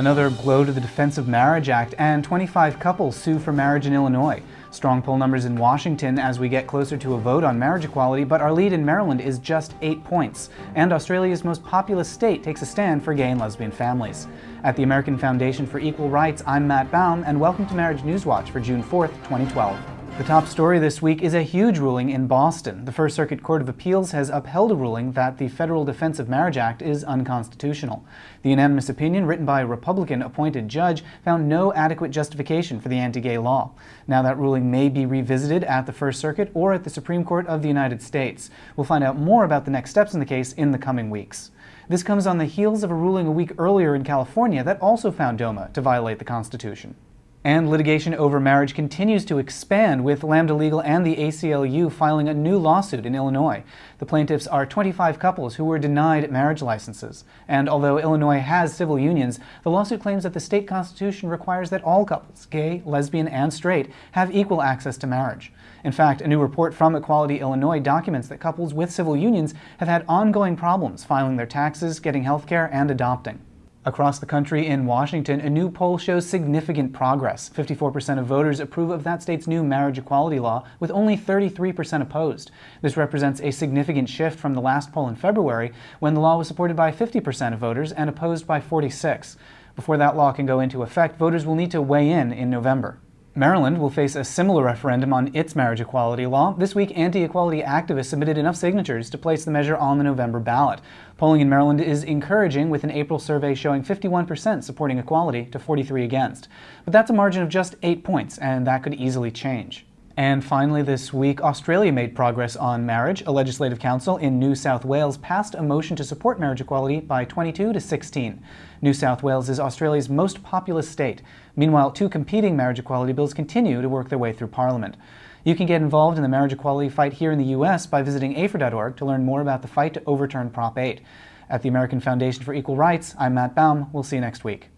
Another blow to the Defense of Marriage Act, and 25 couples sue for marriage in Illinois. Strong poll numbers in Washington as we get closer to a vote on marriage equality, but our lead in Maryland is just eight points. And Australia's most populous state takes a stand for gay and lesbian families. At the American Foundation for Equal Rights, I'm Matt Baum, and welcome to Marriage News Watch for June 4th, 2012. The top story this week is a huge ruling in Boston. The First Circuit Court of Appeals has upheld a ruling that the Federal Defense of Marriage Act is unconstitutional. The unanimous opinion, written by a Republican-appointed judge, found no adequate justification for the anti-gay law. Now that ruling may be revisited at the First Circuit or at the Supreme Court of the United States. We'll find out more about the next steps in the case in the coming weeks. This comes on the heels of a ruling a week earlier in California that also found DOMA to violate the Constitution. And litigation over marriage continues to expand, with Lambda Legal and the ACLU filing a new lawsuit in Illinois. The plaintiffs are 25 couples who were denied marriage licenses. And although Illinois has civil unions, the lawsuit claims that the state constitution requires that all couples, gay, lesbian, and straight, have equal access to marriage. In fact, a new report from Equality Illinois documents that couples with civil unions have had ongoing problems filing their taxes, getting health care, and adopting. Across the country in Washington, a new poll shows significant progress. 54% of voters approve of that state's new marriage equality law, with only 33% opposed. This represents a significant shift from the last poll in February, when the law was supported by 50% of voters and opposed by 46. Before that law can go into effect, voters will need to weigh in in November. Maryland will face a similar referendum on its marriage equality law. This week, anti-equality activists submitted enough signatures to place the measure on the November ballot. Polling in Maryland is encouraging, with an April survey showing 51% supporting equality to 43 against. But that's a margin of just 8 points, and that could easily change. And finally this week, Australia made progress on marriage. A legislative council in New South Wales passed a motion to support marriage equality by 22 to 16. New South Wales is Australia's most populous state. Meanwhile, two competing marriage equality bills continue to work their way through Parliament. You can get involved in the marriage equality fight here in the U.S. by visiting AFER.org to learn more about the fight to overturn Prop 8. At the American Foundation for Equal Rights, I'm Matt Baum. We'll see you next week.